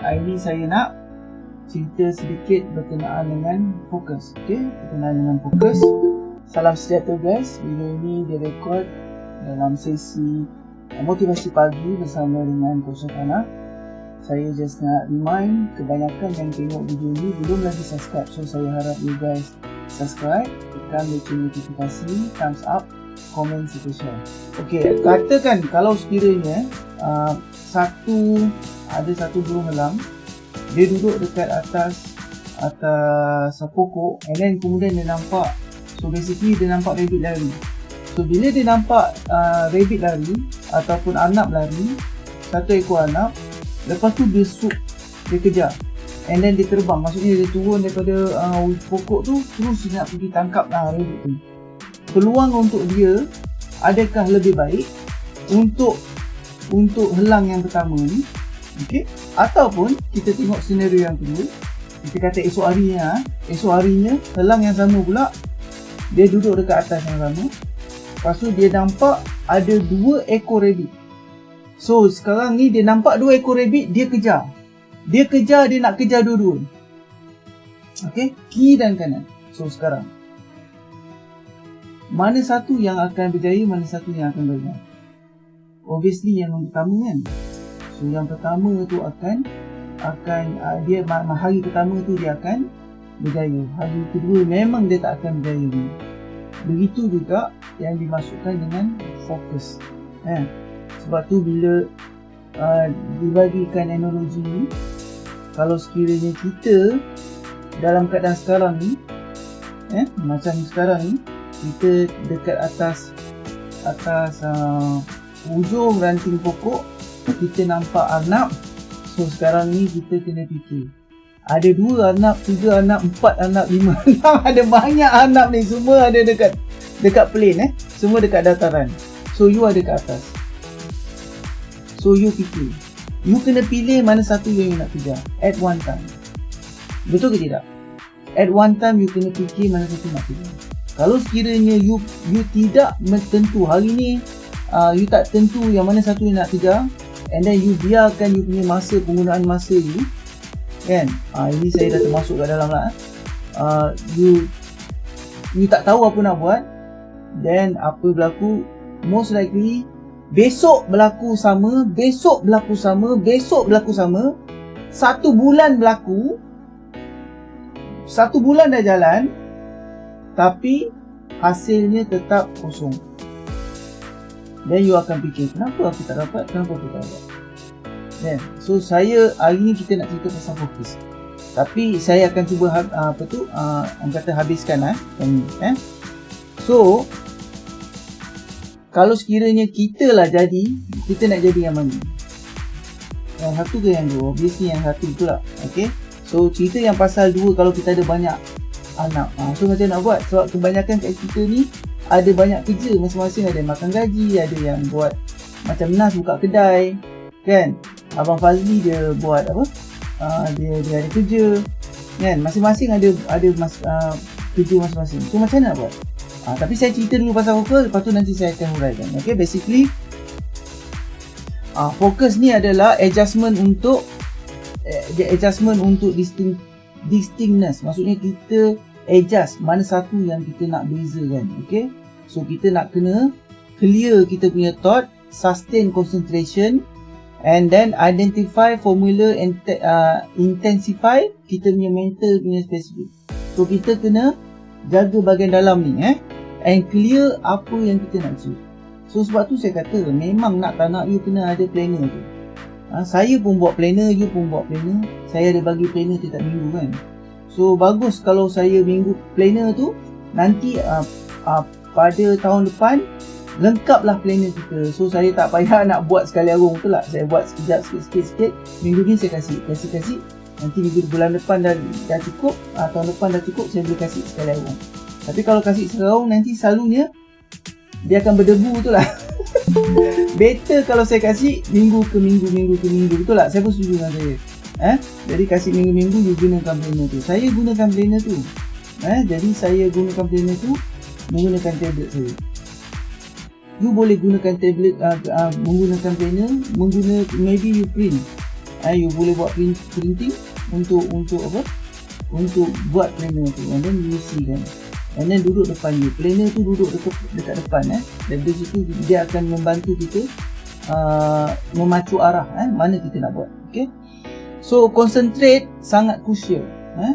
Ini saya nak cerita sedikit berkenaan dengan fokus. Okey, berkenaan dengan fokus. Salam sejahtera guys. Video ini direkod dalam sesi motivasi pagi bersama dengan Coach Ana. Saya just nak remind kebanyakan yang tengok video ini belum lagi subscribe. So saya harap you guys subscribe, tekan lonceng notifikasi, thumbs up, serta share. Okey, katakan kalau sekiranya uh, satu ada satu burung elang dia duduk dekat atas atas pokok and then kemudian dia nampak so basically dia nampak rabbit lari. So bila dia nampak uh, rabbit lari ataupun anak lari satu ekor anak lepas tu dia sup dia kejar and then dia terbang. Maksudnya dia turun daripada uh, pokok tu terus dia nak pergi tangkap lah rabbit tu peluang untuk dia adakah lebih baik untuk untuk helang yang pertama ni Okey. Ataupun kita tengok senario yang kedua. Kita kata esok harinya, esok harinya helang yang sama pula dia duduk dekat atas yang sama. Lepas tu dia nampak ada dua ekor rabbit. So sekarang ni dia nampak dua ekor rabbit, dia kejar. Dia kejar, dia nak kejar dua-dua. Okey, kiri dan kanan. So sekarang mana satu yang akan berjaya, mana satu yang akan gagal? Obviously yang pertama kan. So yang pertama tu akan akan uh, dia hari pertama tu dia akan berjaya. Hari kedua memang dia tak akan berjaya. Begitu juga yang dimasukkan dengan fokus. Eh, sebab tu bila uh, dibagikan analogi ni kalau sekiranya kita dalam keadaan sekarang ni eh macam sekarang ni kita dekat atas atas uh, ujung ranting pokok kita nampak anak. So sekarang ni kita kena fikir. Ada dua anak, tiga anak, empat anak, lima anak. Ada banyak anak ni. Semua ada dekat dekat plane eh. Semua dekat dataran. So you ada kat atas. So you fikir. You kena pilih mana satu yang you nak kejar. At one time. Betul ke tidak? At one time you kena fikir mana satu nak kejar kalau sekiranya you you tidak tentu hari ni uh, you tak tentu yang mana satu yang nak kejar and then you biarkan you punya masa penggunaan masa you kan? Uh, ini saya dah termasuk kat dalam lah uh, you you tak tahu apa nak buat then apa berlaku? Most likely besok berlaku sama besok berlaku sama besok berlaku sama satu bulan berlaku satu bulan dah jalan tapi hasilnya tetap kosong then you akan fikir kenapa aku tak dapat kenapa aku tak dapat yeah. so saya hari ni kita nak cerita pasal fokus tapi saya akan cuba uh, apa tu uh, kata habiskan eh, eh. so kalau sekiranya kita lah jadi kita nak jadi yang mana yang satu ke yang dua obviously yang satu tu lah okay? so cerita yang pasal dua kalau kita ada banyak anak. Uh, so macam nak buat? Sebab kebanyakan kat kita ni ada banyak kerja masing-masing. Ada makan gaji ada yang buat macam Nas buka kedai kan? Abang Fazli dia buat apa? Uh, dia dia ada kerja kan? Masing-masing ada ada mas, uh, kerja masing-masing. So macam mana nak buat? Uh, tapi saya cerita dulu pasal fokus lepas tu nanti saya akan huraikan okay basically uh, fokus ni adalah adjustment untuk uh, adjustment untuk distinct distinctness maksudnya kita adjust mana satu yang kita nak bezakan okay So kita nak kena clear kita punya thought, sustain concentration and then identify formula and uh, intensify kita punya mental punya specific. So kita kena jaga bahagian dalam ni eh and clear apa yang kita nak achieve. So sebab tu saya kata memang nak tak nak you kena ada planner tu. Ha, saya pun buat planner, you pun buat planner. Saya ada bagi planner setiap minggu kan. So bagus kalau saya minggu planner tu nanti uh, uh, pada tahun depan lengkaplah planner kita. So saya tak payah nak buat sekali arung betul tak saya buat sekejap sikit-sikit minggu ni saya kasih kasih-kasih nanti minggu bulan depan dah, dah cukup uh, tahun depan dah cukup saya boleh kasih sekali arung. Tapi kalau kasih sekali arung nanti selalunya dia akan berdebu betul lah better kalau saya kasih minggu ke minggu minggu ke minggu. Betul tak? Saya pun setuju dengan saya? Eh? Jadi kasih minggu-minggu you gunakan planner tu. Saya gunakan planner tu. Eh? Jadi saya gunakan planner tu menggunakan tablet saya. You boleh gunakan tablet uh, uh, menggunakan planner menggunakan maybe you print. Eh, you boleh buat print, printing untuk untuk apa? Untuk buat planner tu. And then you see kan and then duduk depan you. Planner tu duduk dekat, dekat depan eh. Dan dari situ dia akan membantu kita uh, memacu arah eh mana kita nak buat okay? So concentrate sangat crucial eh.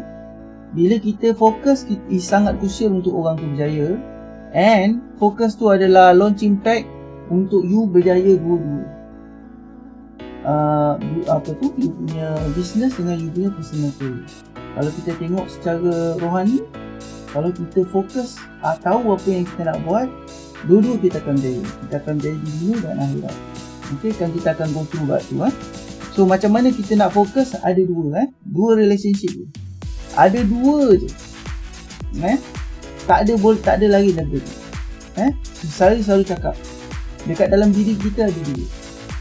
Bila kita fokus is sangat crucial untuk orang tu berjaya. And fokus tu adalah launching pad untuk you berjaya dua-dua. Uh, apa tu? You punya business dengan you punya personal career kalau kita tengok secara rohani kalau kita fokus uh, tahu apa yang kita nak buat dulu kita akan jadi. Kita akan jadi di dunia dan akhirat. Okay, kan kita akan go through buat tu eh? so macam mana kita nak fokus ada dua eh? dua relationship tu ada dua je. Eh? tak ada boleh tak ada lagi lebih eh? selalu selalu cakap dekat dalam diri kita ada dua.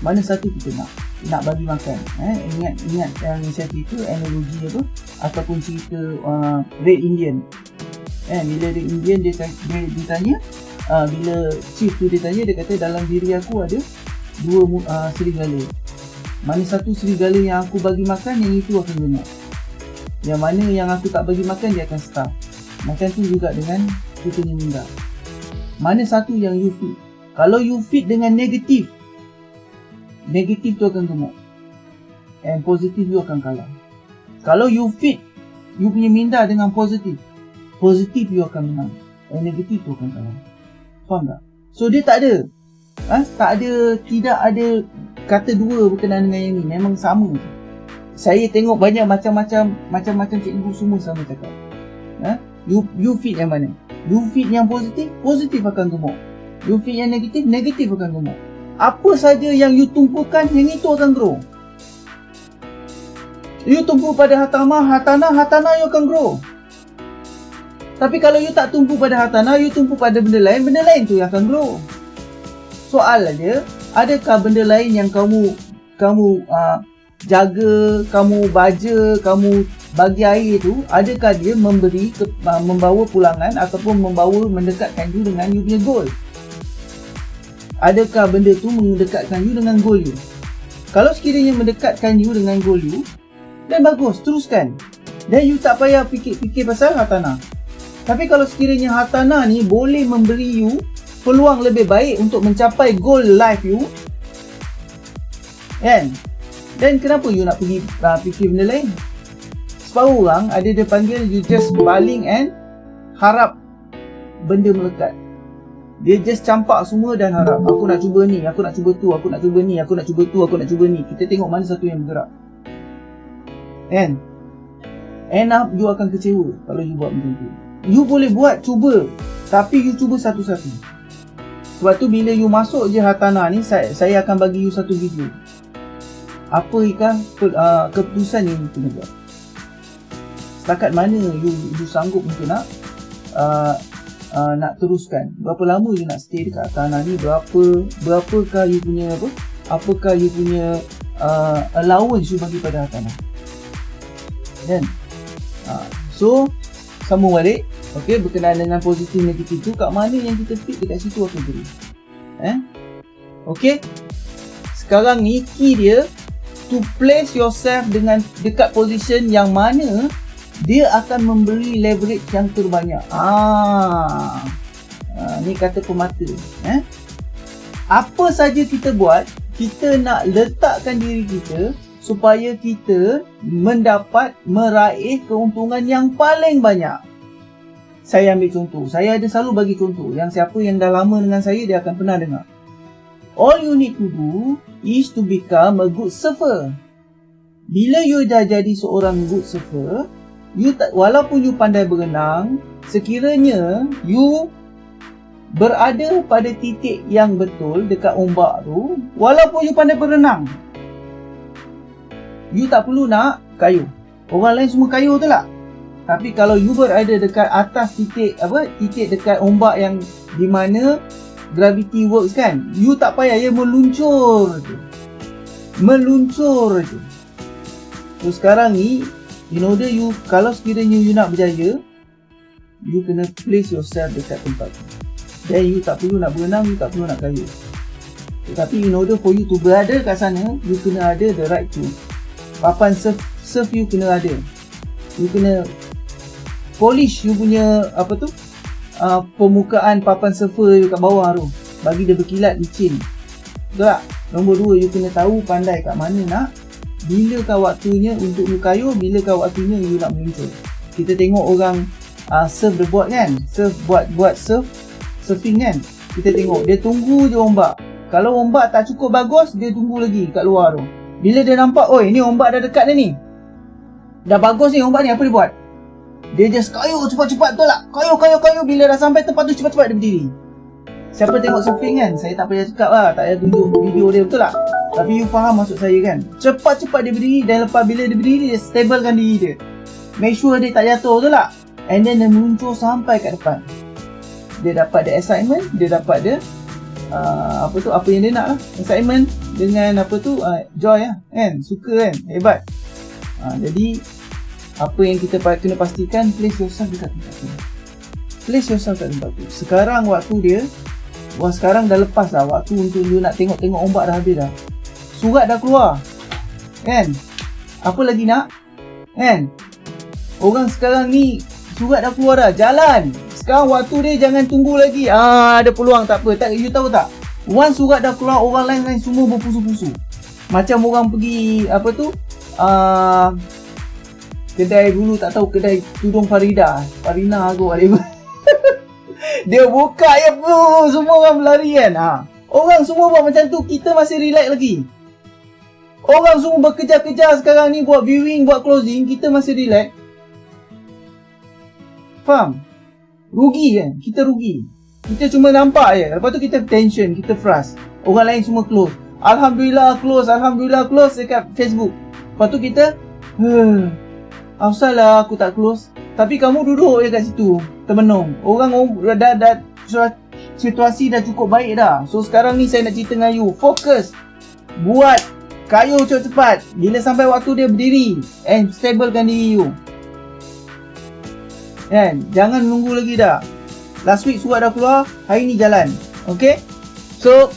Mana satu kita nak nak bagi makan. Eh? Ingat ingat yang saya cerita analogi apa? Ataupun cerita uh, red indian eh bila red indian dia dia ditanya uh, bila chief tu dia tanya dia kata dalam diri aku ada dua uh, serigala. Mana satu serigala yang aku bagi makan yang itu akan dengar yang mana yang aku tak bagi makan dia akan start macam tu juga dengan kita ni minda mana satu yang you feed? Kalau you feed dengan negatif negatif tu akan gemuk. And positif you akan kalah. Kalau you fit you punya minda dengan positif positif you akan menang. And negatif tu akan kalah faham tak? So dia tak ada. Ha? tak ada tidak ada kata dua berkenaan dengan yang ni. Memang sama. Saya tengok banyak macam-macam macam-macam cikgu semua sama cakap. Ha? you you fit yang mana? You fit yang positif positif akan gemuk. You fit yang negatif negatif akan gemuk. Apa saja yang you tumpukan yang itu akan grow. You tumpu pada hatama hatana hatana you akan grow tapi kalau you tak tumpu pada hatana you tumpu pada benda lain benda lain tu yang akan grow. Soal aja adakah benda lain yang kamu kamu uh, jaga kamu baja kamu bagi air tu adakah dia memberi ke, uh, membawa pulangan ataupun membawa mendekatkan you dengan you punya goal? Adakah benda tu mendekatkan you dengan goal you? Kalau sekiranya mendekatkan you dengan goal you dan bagus teruskan. Dan you tak payah fikir-fikir pasal hartana tapi kalau sekiranya hartana ni boleh memberi you peluang lebih baik untuk mencapai goal life you kan? Dan kenapa you nak pergi uh, fikir benda lain? Separuh orang ada dia panggil you just baling and harap benda melekat. Dia just campak semua dan harap Aku nak cuba ni, aku nak cuba tu, aku nak cuba ni, aku nak cuba tu, aku nak cuba ni. Kita tengok mana satu yang bergerak. Kan? End up you akan kecewa kalau you buat macam tu You boleh buat, cuba Tapi you cuba satu-satu. Sebab tu bila you masuk je Hatana ni Saya, saya akan bagi you satu video. Apa ikan uh, keputusan yang you kena buat? Setakat mana you, you sanggup untuk nak uh, uh, nak teruskan? Berapa lama you nak stay dekat tanah ni? Berapa berapakah you punya apa? Apakah you punya uh, allowance you bagi pada tanah kan? Uh, so sambung balik okey berkenaan dengan positif negatif tu kat mana yang kita fit dekat situ akan beri eh okey sekarang ni key dia to place yourself dengan dekat position yang mana dia akan memberi leverage yang terbanyak. Ah. ah ni kata pemata, eh. Apa saja kita buat, kita nak letakkan diri kita supaya kita mendapat meraih keuntungan yang paling banyak. Saya ambil contoh. Saya ada selalu bagi contoh. Yang siapa yang dah lama dengan saya, dia akan pernah dengar. All you need to do is to become a good surfer. Bila you dah jadi seorang good surfer, you tak, walaupun you pandai berenang, sekiranya you berada pada titik yang betul dekat ombak tu, walaupun you pandai berenang, you tak perlu nak kayu. Orang lain semua kayu tu lah. Tapi kalau you berada dekat atas titik apa titik dekat ombak yang di mana gravity works kan, you tak payah ya meluncur je. Meluncur je. So sekarang ni in order you kalau sekiranya you nak berjaya you kena place yourself dekat tempat tu then you tak perlu nak berenang you tak perlu nak kayu tetapi in order for you to berada kat sana you kena ada the right tool papan surf, surf you kena ada you kena polish you punya apa tu uh, permukaan papan surfer you kat bawah tu. Bagi dia berkilat licin. Betul tak? Nombor dua you kena tahu pandai kat mana nak bila kau waktunya untuk you bila kau waktunya you nak meluncur. Kita tengok orang uh, surf the board kan? Surf buat buat surf surfing kan? Kita tengok dia tunggu je ombak. Kalau ombak tak cukup bagus dia tunggu lagi kat luar tu. Bila dia nampak oi ni ombak dah dekat dah ni. Dah bagus ni ombak ni apa dia buat dia just kayuh cepat-cepat tu lah kayuh kayuh kayuh bila dah sampai tempat tu cepat-cepat dia berdiri. Siapa tengok surfing kan saya tak payah cakap lah. Tak payah tunjuk video dia betul tak? Tapi you faham maksud saya kan? Cepat-cepat dia berdiri dan lepas bila dia berdiri dia stablekan diri dia. Make sure dia tak jatuh betul tak? And then dia meluncur sampai kat depan. Dia dapat the assignment dia dapat dia uh, apa tu apa yang dia nak lah. Assignment dengan apa tu uh, joy lah kan? Suka kan? Hebat. Uh, jadi apa yang kita kena pastikan place yourself dekat tempat tu. Place yourself dekat tempat tu. Sekarang waktu dia wah sekarang dah lepas lah waktu untuk you nak tengok-tengok ombak dah habis dah. Surat dah keluar. Kan? Apa lagi nak? Kan? Orang sekarang ni surat dah keluar dah. Jalan! Sekarang waktu dia jangan tunggu lagi. Ah ada peluang tak apa. Tak you tahu tak? Once surat dah keluar orang lain lain semua berpusu-pusu. Macam orang pergi apa tu? Uh, kedai dulu tak tahu kedai tudung Farida. Farina aku whatever dia buka ya bu semua orang berlari kan? Ha. orang semua buat macam tu kita masih relax lagi. Orang semua bekerja-kerja sekarang ni buat viewing buat closing kita masih relax. Faham? Rugi kan? Kita rugi. Kita cuma nampak je. Lepas tu kita tension kita frust. Orang lain semua close. Alhamdulillah close Alhamdulillah close dekat Facebook. Lepas tu kita huh, asal lah aku tak close tapi kamu duduk je kat situ termenung orang dah, dah, dah situasi dah cukup baik dah so sekarang ni saya nak cerita dengan you fokus buat kayu cepat-cepat bila sampai waktu dia berdiri and stablekan diri you Kan? Jangan nunggu lagi dah. Last week surat dah keluar, hari ni jalan. Okay? So,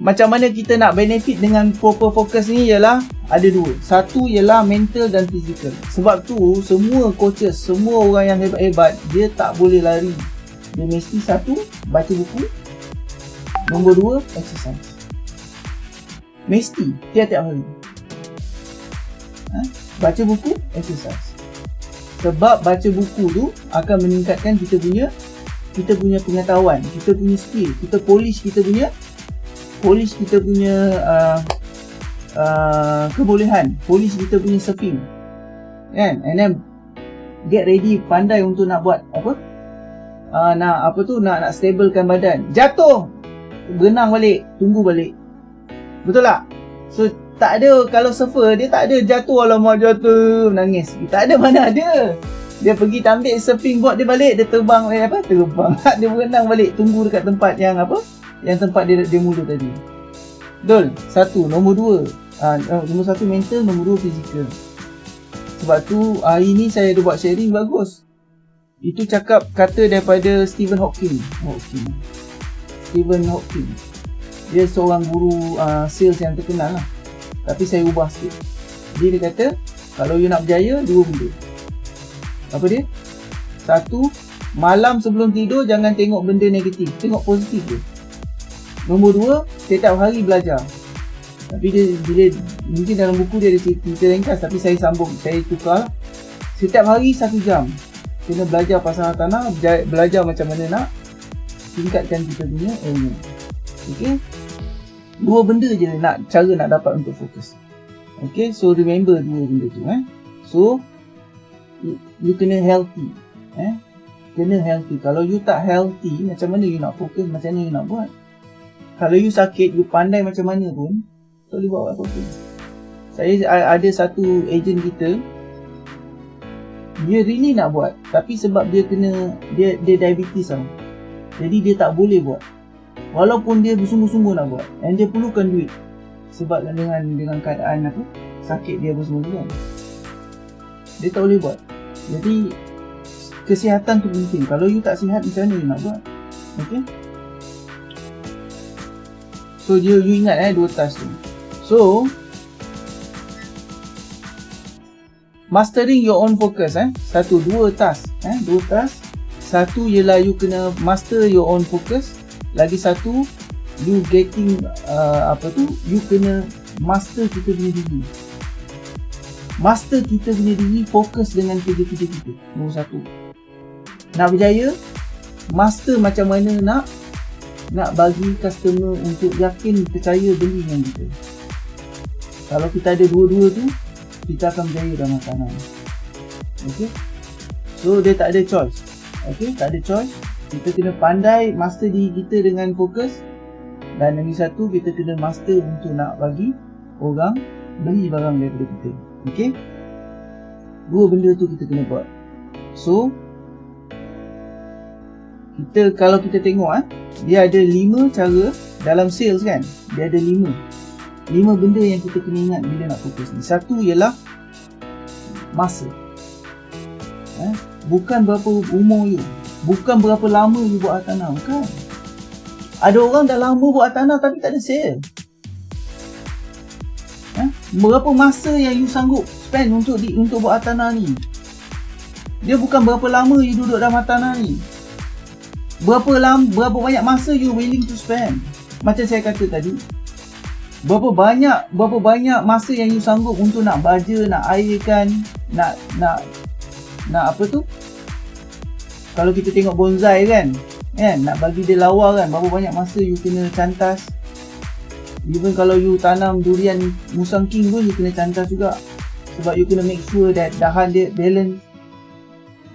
macam mana kita nak benefit dengan proper focus ni ialah ada dua. Satu ialah mental dan physical. Sebab tu, semua coaches, semua orang yang hebat-hebat, dia tak boleh lari. Dia mesti satu, baca buku. Nombor dua, exercise. Mesti, tiap-tiap hari. Ha? Baca buku, exercise sebab baca buku tu akan meningkatkan kita punya kita punya pengetahuan, kita punya skill, kita polish kita punya polish kita punya uh, uh, kebolehan, polish kita punya surfing. Kan? And then get ready pandai untuk nak buat apa? Uh, nak apa tu nak nak stablekan badan. Jatuh. Berenang balik, tunggu balik. Betul tak? So tak ada kalau surfer dia tak ada jatuh alamak jatuh menangis tak ada mana ada dia pergi ambil surfing board dia balik dia terbang eh, apa terbang dia berenang balik tunggu dekat tempat yang apa yang tempat dia dia mula tadi betul satu nombor dua uh, nombor satu mental nombor dua fizikal. Sebab tu hari ni saya ada buat sharing bagus. Itu cakap kata daripada Stephen Hawking. Hawking. Stephen Hawking. Dia seorang guru uh, sales yang terkenal lah. Tapi saya ubah sikit. Jadi dia kata Kalau you nak berjaya Dua benda. Apa dia? Satu Malam sebelum tidur Jangan tengok benda negatif. Tengok positif je. Nombor dua Setiap hari belajar Tapi dia Bila Mungkin dalam buku dia ada cerita ringkas Tapi saya sambung Saya tukar. Setiap hari satu jam Kena belajar pasal tanah Belajar macam mana nak Tingkatkan kita punya ilmu. Okay dua benda je nak cara nak dapat untuk fokus. Okay so remember dua benda tu eh? So you, you kena healthy eh? Kena healthy. Kalau you tak healthy macam mana you nak fokus macam mana you nak buat? Kalau you sakit you pandai macam mana pun boleh buat apa-apa. Saya ada satu agent kita dia really nak buat tapi sebab dia kena dia dia diabetes tau. Jadi dia tak boleh buat. Walaupun dia bersungguh-sungguh nak buat and dia perlukan duit. Sebab dengan dengan keadaan apa sakit dia bersungguh kan. Dia tak boleh buat. Jadi kesihatan tu penting. Kalau you tak sihat macam mana you nak buat? Ok so you, you ingat eh dua task tu so mastering your own focus eh? Satu dua task eh? Dua task satu ialah you kena master your own focus. Lagi satu you getting uh, apa tu? You kena master kita punya diri master kita punya diri fokus dengan kerja-kerja kita. Nombor satu. Nak berjaya? Master macam mana nak? Nak bagi customer untuk yakin percaya beli dengan kita kalau kita ada dua-dua tu kita akan berjaya dalam makanan. Ok? So dia tak ada choice. Ok? Tak ada choice. Kita kena pandai master diri kita dengan fokus. Dan lagi satu kita kena master untuk nak bagi orang beli barang daripada kita. Ok? Dua benda tu kita kena buat. So kita kalau kita tengok eh dia ada lima cara dalam sales kan? Dia ada lima lima benda yang kita kena ingat bila nak fokus ni. Satu ialah masa. Eh? bukan berapa umur you. Bukan berapa lama you buat hartanah bukan. Ada orang dah lama buat hartanah tapi tak ada sale. Eh? berapa masa yang you sanggup spend untuk di, untuk buat hartanah ni? Dia bukan berapa lama you duduk dalam hartanah ni. Berapa lama berapa banyak masa you willing to spend? Macam saya kata tadi berapa banyak berapa banyak masa yang you sanggup untuk nak baja nak airkan nak nak nak apa tu? Kalau kita tengok bonsai kan kan nak bagi dia lawa kan berapa banyak masa you kena cantas. Even kalau you tanam durian musang king pun you kena cantas juga. Sebab you kena make sure that dahan dia balance.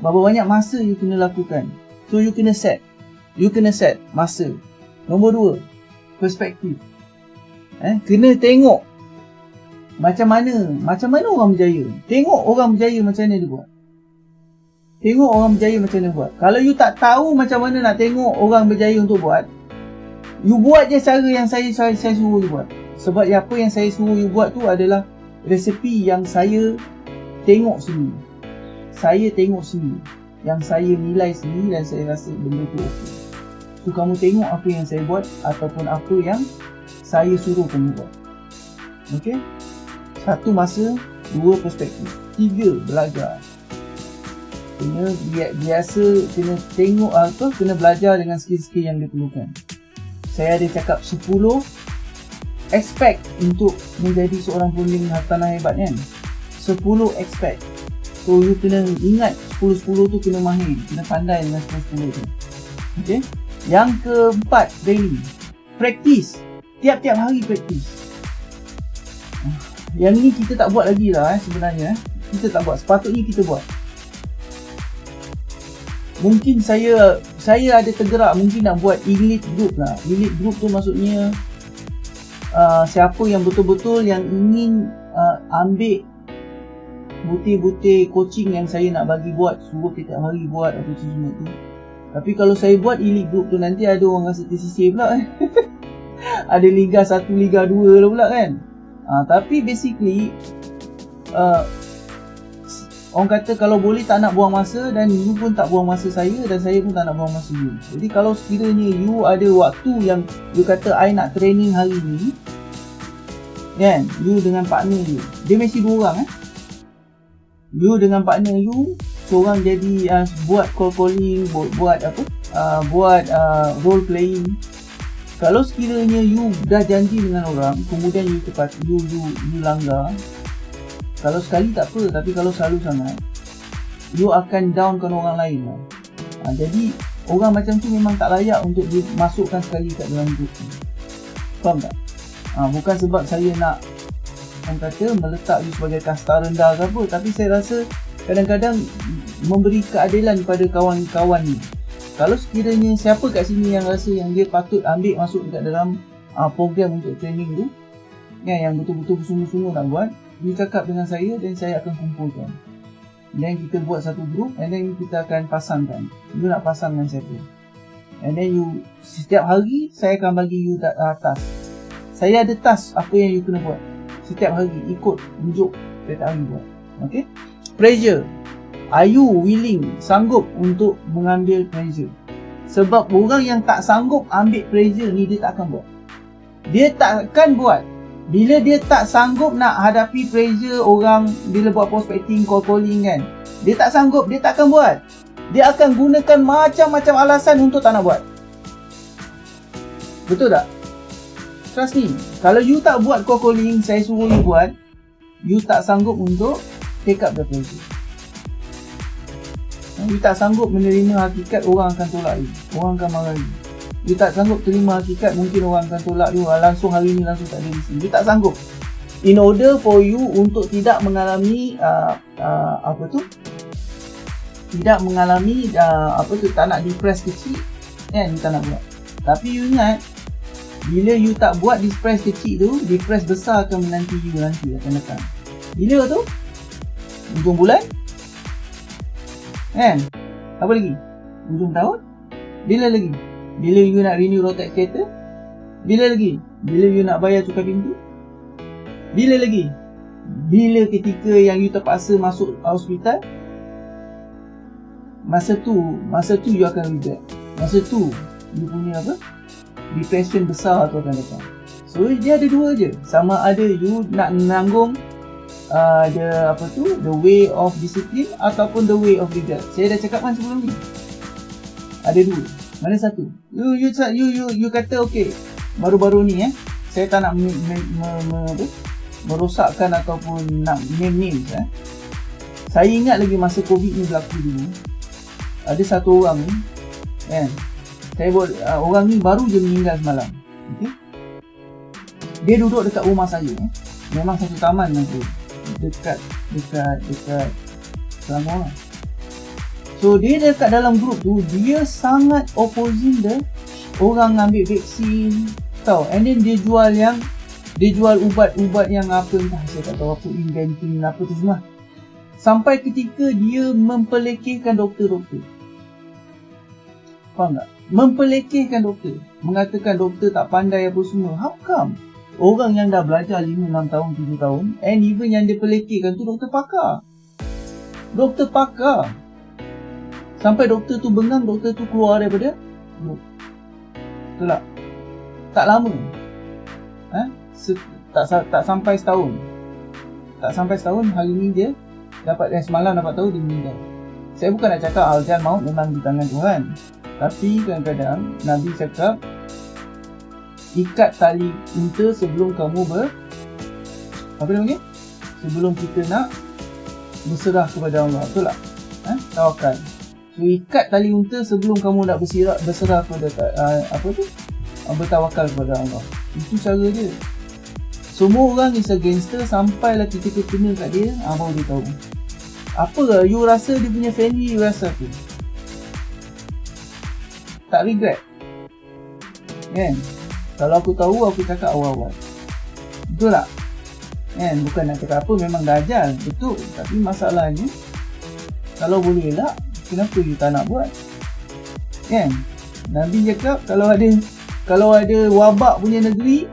Berapa banyak masa you kena lakukan. So you kena set. You kena set masa. Nombor dua perspektif eh, kena tengok macam mana macam mana orang berjaya. Tengok orang berjaya macam mana dia buat. Tengok orang berjaya macam mana buat. Kalau you tak tahu macam mana nak tengok orang berjaya untuk buat you buat je cara yang saya saya, saya suruh you buat. Sebab apa yang saya suruh you buat tu adalah resepi yang saya tengok sendiri. Saya tengok sendiri. Yang saya nilai sendiri dan saya rasa benda tu okey. So kamu tengok apa yang saya buat ataupun apa yang saya suruh kamu buat. Okey? Satu masa, dua perspektif. Tiga, belajar. Kena biasa, kena tengok apa, kena belajar dengan skill-skill yang diperlukan. Saya ada cakap 10 expect untuk menjadi seorang punding hartanah hebat kan? 10 expect. So, you kena ingat 10-10 tu kena mahir, kena pandai dengan 10-10 tu. Okay? Yang keempat, daily. Practice tiap-tiap hari praktis yang ni kita tak buat lagi lah eh, sebenarnya eh. kita tak buat. Sepatutnya kita buat. Mungkin saya saya ada tergerak mungkin nak buat elite group lah. Elite group tu maksudnya uh, siapa yang betul-betul yang ingin uh, ambil butir-butir coaching yang saya nak bagi buat suruh tiap hari buat apa semua tu. Tapi kalau saya buat elite group tu nanti ada orang rasa tersisih pula eh ada Liga 1, Liga 2 lah pula kan? Uh, Tapi basically uh, Orang kata kalau boleh tak nak buang masa Dan you pun tak buang masa saya Dan saya pun tak nak buang masa you. Jadi kalau sekiranya you ada waktu yang You kata I nak training hari ni Kan, you dengan partner you. Dia mesti dua orang eh? You dengan partner you Seorang jadi uh, buat call calling Buat, buat apa? Uh, Buat uh, role playing kalau sekiranya you dah janji dengan orang kemudian you tepat you you you langgar kalau sekali tak apa tapi kalau selalu sangat you akan downkan orang lain lah. ha, jadi orang macam tu memang tak layak untuk dimasukkan sekali kat dalam grup ni faham tak? Ha, bukan sebab saya nak orang kata meletak you sebagai kasta rendah ke apa tapi saya rasa kadang-kadang memberi keadilan pada kawan-kawan ni kalau sekiranya siapa kat sini yang rasa yang dia patut ambil masuk dekat dalam uh, program untuk training tu ya, yang betul-betul sungguh-sungguh nak buat dia cakap dengan saya dan saya akan kumpulkan. Dan kita buat satu group and then kita akan pasangkan. You nak pasang dengan siapa? And then you setiap hari saya akan bagi you uh, task. Saya ada task apa yang you kena buat. Setiap hari ikut tunjuk setiap hari buat. Ok pressure Are you willing, sanggup untuk mengambil pressure? Sebab orang yang tak sanggup ambil pressure ni dia tak akan buat. Dia tak akan buat. Bila dia tak sanggup nak hadapi pressure orang bila buat prospecting, call calling kan. Dia tak sanggup, dia tak akan buat. Dia akan gunakan macam-macam alasan untuk tak nak buat. Betul tak? Trust me. Kalau you tak buat call calling, saya suruh you buat. You tak sanggup untuk take up the pressure. You tak sanggup menerima hakikat orang akan tolak you. Orang akan marah you dia tak sanggup terima hakikat mungkin orang akan tolak dia. Langsung hari ni langsung tak ada di sini. Dia tak sanggup. In order for you untuk tidak mengalami uh, uh, apa tu? Tidak mengalami uh, apa tu? Tak nak depress kecil kan? You tak nak buat. Tapi you ingat bila you tak buat depress kecil tu depress besar akan menanti you nanti akan datang. Bila tu? Hujung bulan kan apa lagi hujung tahun bila lagi bila you nak renew road tax kereta? Bila lagi? Bila you nak bayar cukai pintu? Bila lagi? Bila ketika yang you terpaksa masuk hospital? Masa tu, masa tu you akan regret. Masa tu, you punya apa? Depression besar tu akan datang. So, dia ada dua je. Sama ada you nak menanggung uh, the, apa tu, the way of discipline ataupun the way of regret. Saya dah cakapkan sebelum ni. Ada dua. Mana satu? You you you you, you kata okey. Baru-baru ni eh. Saya tak nak me, me, me, me, apa? merosakkan ataupun nak name names eh. Saya ingat lagi masa Covid ni berlaku dulu. Ada satu orang ni kan. Saya buat uh, orang ni baru je meninggal semalam. Okey. Dia duduk dekat rumah saya eh. Memang satu taman tu. Dekat dekat dekat Selangor. So dia dekat dalam grup tu dia sangat opposing the orang ambil vaksin tau and then dia jual yang dia jual ubat-ubat yang apa entah saya tak tahu apa inventing apa tu semua sampai ketika dia mempelekehkan doktor-doktor faham tak? mempelekehkan doktor mengatakan doktor tak pandai apa semua how come? Orang yang dah belajar 5-6 tahun 7 tahun and even yang dia pelekehkan tu doktor pakar doktor pakar Sampai doktor tu bengang, doktor tu keluar daripada grup. Betul tak? Tak lama. Eh? tak, tak sampai setahun. Tak sampai setahun, hari ni dia dapat eh, semalam dapat tahu dia meninggal. Saya bukan nak cakap aljan maut memang di tangan Tuhan. Tapi kadang-kadang Nabi cakap ikat tali unta sebelum kamu ber apa namanya? Sebelum kita nak berserah kepada Allah. Betul tak? Eh? Tawakal ikat tali unta sebelum kamu nak berserah, berserah kepada uh, apa tu uh, bertawakal kepada Allah itu cara dia semua orang is a gangster sampailah kita kena kat dia ah, baru dia tahu apa you rasa dia punya family you rasa tu tak regret kan kalau aku tahu aku cakap awal-awal. Betul tak? Kan? Bukan nak cakap apa memang dah ajal. Betul. Tapi masalahnya kalau boleh elak kenapa you tak nak buat? Kan? Nabi cakap kalau ada kalau ada wabak punya negeri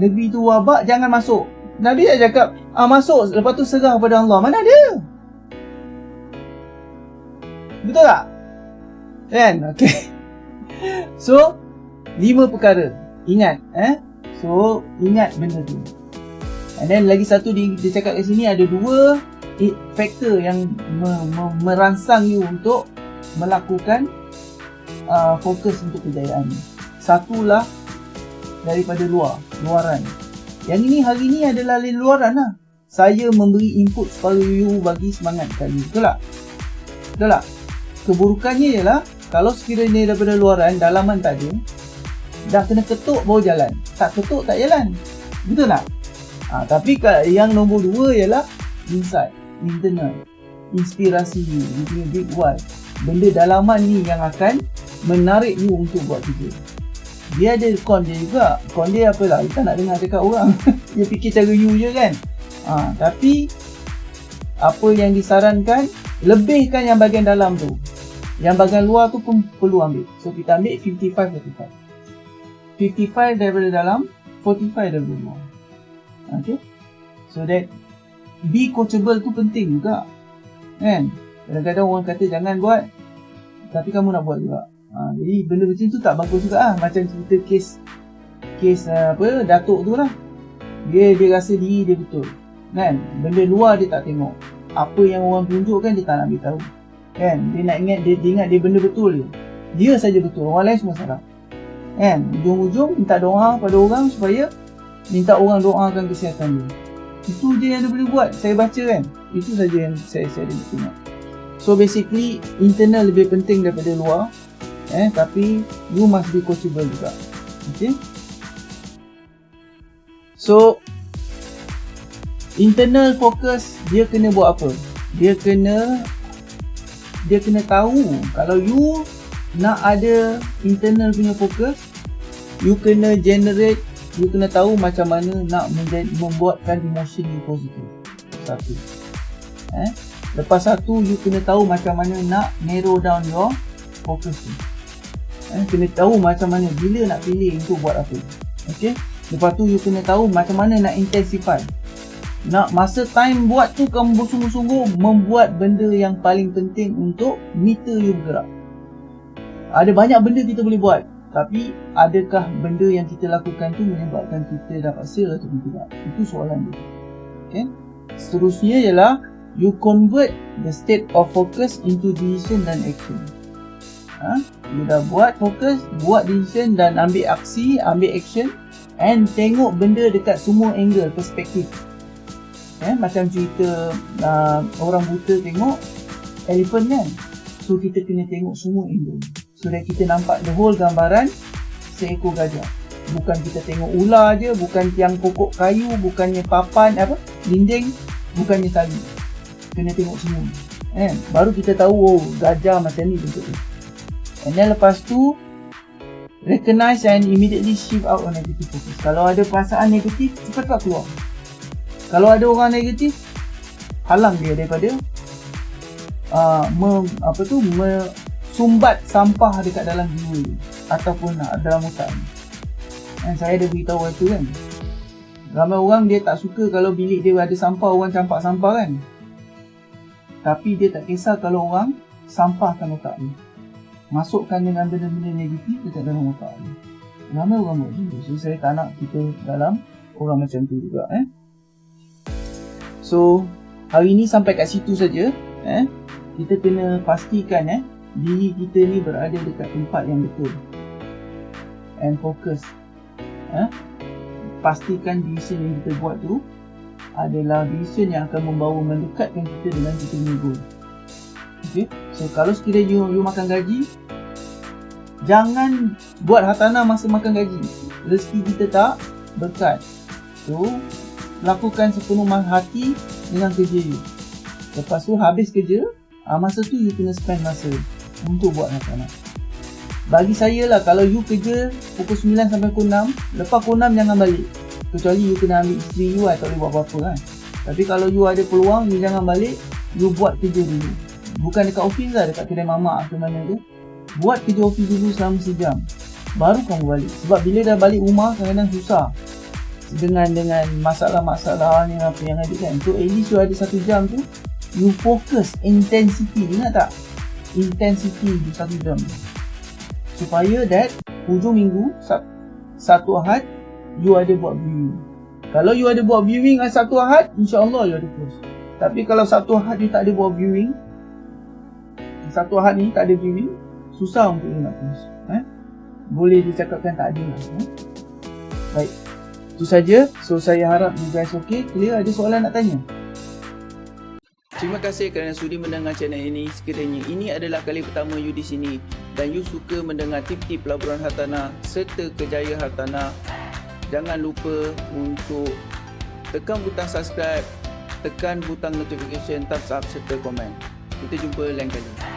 negeri tu wabak jangan masuk. Nabi dah cakap ah masuk. Lepas tu serah kepada Allah. Mana ada? Betul tak? Kan? Okey. So lima perkara ingat eh so ingat benda tu and then lagi satu dia, dia cakap kat sini ada dua faktor yang me, me, merangsang you untuk melakukan uh, fokus untuk kejayaan. Satulah daripada luar, luaran. Yang ini hari ini adalah luaran lah. Saya memberi input supaya you bagi semangat kali. Betul tak? Betul tak? Keburukannya ialah kalau sekiranya daripada luaran, dalaman tak ada, dah kena ketuk baru jalan. Tak ketuk tak jalan. Betul tak? Ha, tapi yang nombor dua ialah inside internal. Inspirasi you. You punya big why benda dalaman ni yang akan menarik you untuk buat kerja. Dia ada con dia juga. Con dia apa lah? Kita nak dengar cakap orang. Dia fikir cara you je kan? Ha, tapi apa yang disarankan lebihkan yang bahagian dalam tu. Yang bahagian luar tu pun perlu ambil. So kita ambil 55-45 55 daripada dalam 45 daripada luar okay? So that be coachable tu penting juga. Kan? Kadang-kadang orang kata jangan buat tapi kamu nak buat juga. Ha, jadi benda macam tu tak bagus juga lah. Macam cerita kes kes uh, apa datuk tu lah. Dia dia rasa diri dia betul. Kan? Benda luar dia tak tengok. Apa yang orang tunjukkan dia tak nak ambil tahu kan? Dia nak ingat dia, dia ingat dia benda betul je dia saja betul. Orang lain semua salah kan? Ujung-ujung minta doa pada orang supaya minta orang doakan kesihatan dia. Itu je yang dia boleh buat. Saya baca kan? Itu saja yang saya saya ada tengok. So basically internal lebih penting daripada luar. Eh tapi you must be coachable juga. Okay? So internal focus dia kena buat apa? Dia kena dia kena tahu kalau you nak ada internal punya fokus you kena generate you kena tahu macam mana nak membuatkan emotion you positif satu. Eh? Lepas satu you kena tahu macam mana nak narrow down your focus tu. Eh? Kena tahu macam mana bila nak pilih untuk buat apa. Okey? Lepas tu you kena tahu macam mana nak intensify. Nak masa time buat tu kamu bersungguh-sungguh membuat benda yang paling penting untuk meter you bergerak. Ada banyak benda kita boleh buat tapi adakah benda yang kita lakukan tu menyebabkan kita dapat sale atau tidak? Itu soalan dia. Okay? seterusnya ialah you convert the state of focus into decision dan action. Ha? you dah buat fokus buat decision dan ambil aksi ambil action and tengok benda dekat semua angle perspektif. Eh, macam cerita uh, orang buta tengok elephant kan? So kita kena tengok semua angle that kita nampak the whole gambaran seekor gajah. Bukan kita tengok ular je bukan tiang pokok kayu bukannya papan apa dinding bukannya tali. Kena tengok semua. Eh, baru kita tahu oh gajah macam ni bentuk tu and then lepas tu recognize and immediately shift out on negative focus. Kalau ada perasaan negatif cepat keluar. Kalau ada orang negatif halang dia daripada uh, me, apa tu me, sumbat sampah dekat dalam jiwa ataupun dalam otak dan saya ada beritahu itu kan. Ramai orang dia tak suka kalau bilik dia ada sampah orang campak sampah kan. Tapi dia tak kisah kalau orang sampahkan otak dia masukkan dengan benda-benda negatif dekat dalam otak dia ramai orang buat macam tu. So saya tak nak kita dalam orang macam tu juga eh. So hari ni sampai kat situ saja eh. Kita kena pastikan eh diri kita ni berada dekat tempat yang betul. And focus. Eh pastikan decision yang kita buat tu adalah decision yang akan membawa mendekatkan kita dengan kita punya goal. Okay so kalau sekiranya you, you makan gaji jangan buat hartanah masa makan gaji. Rezeki kita tak berkat. So lakukan sepenuh hati dengan kerja you. Lepas tu habis kerja, uh, masa tu you kena spend masa untuk buat anak-anak. Bagi saya lah kalau you kerja pukul 9 sampai pukul 6, lepas pukul 6 jangan balik. Kecuali you kena ambil isteri you atau boleh buat apa-apa kan. Tapi kalau you ada peluang, you jangan balik, you buat kerja dulu. Bukan dekat office lah, dekat kedai mama atau mana tu. Buat kerja office dulu selama sejam. Baru kamu balik. Sebab bila dah balik rumah, kadang-kadang susah dengan dengan masalah-masalah ni apa yang ada kan so at least you ada satu jam tu you focus intensity ingat tak intensity di satu jam supaya that hujung minggu satu ahad you ada buat viewing kalau you ada buat viewing satu ahad insyaAllah you ada close tapi kalau satu ahad you tak ada buat viewing satu ahad ni tak ada viewing susah untuk you nak close eh? boleh dicakapkan tak ada lah eh? baik itu saja. So saya harap you guys okay. Clear? Ada soalan nak tanya? Terima kasih kerana sudi mendengar channel ini. Sekiranya ini adalah kali pertama you di sini dan you suka mendengar tip-tip pelaburan hartanah serta kejayaan hartanah, jangan lupa untuk tekan butang subscribe, tekan butang notification, thumbs up serta komen. Kita jumpa lain kali.